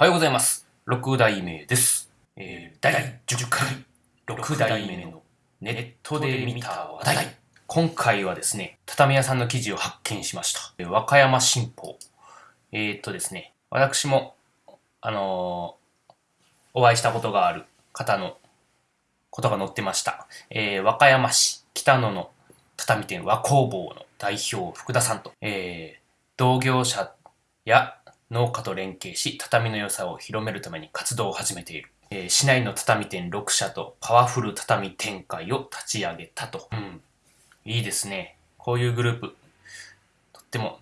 おはようございます。六代目です。えー、第10回、六代目のネットで見た話題。今回はですね、畳屋さんの記事を発見しました。えー和歌山新報。えー、っとですね、私も、あのーお会いしたことがある方のことが載ってました。えー和歌山市北野の畳店和工房の代表福田さんと、えー同業者や農家と連携し畳の良さを広めるために活動を始めている、えー市内の畳店6社とパワフル畳展開を立ち上げたと、うん、いいですね。こういうグループとっても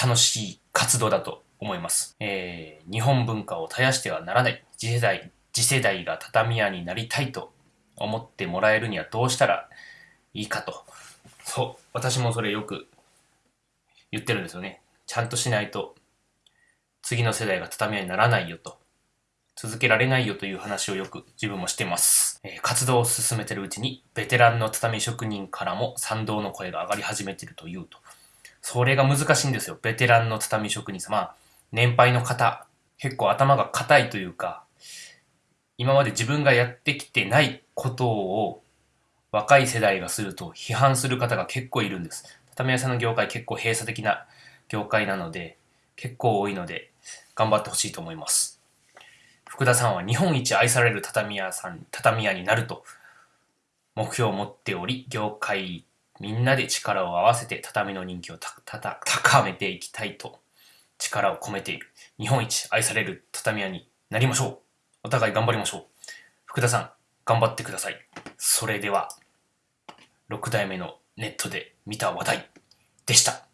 楽しい活動だと思います、えー日本文化を絶やしてはならない。次世代次世代が畳屋になりたいと思ってもらえるにはどうしたらいいかと。そう私もそれよく言ってるんですよね。ちゃんとしないと次の世代が畳屋にならないよと続けられないよという話をよく自分もしてます、えー活動を進めてるうちにベテランの畳職人からも賛同の声が上がり始めてるというと。それが難しいんですよ。ベテランの畳職人さん。まあ年配の方結構頭が硬いというか今まで自分がやってきてないことを若い世代がすると批判する方が結構いるんです。畳屋さんの業界結構閉鎖的な業界なので結構多いので頑張ってほしいと思います。福田さんは日本一愛される畳屋さん畳屋になると目標を持っており業界みんなで力を合わせて畳の人気を高めていきたいと力を込めている日本一愛される畳屋になりましょう。お互い頑張りましょう。福田さん頑張ってください。それでは6代目のネットで見た話題でした。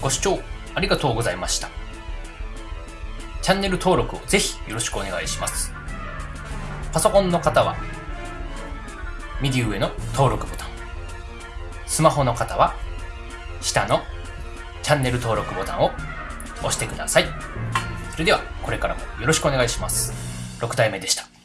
ご視聴ありがとうございました。チャンネル登録をぜひよろしくお願いします。パソコンの方は、右上の登録ボタン。スマホの方は、下のチャンネル登録ボタンを押してください。それでは、これからもよろしくお願いします。6代目でした。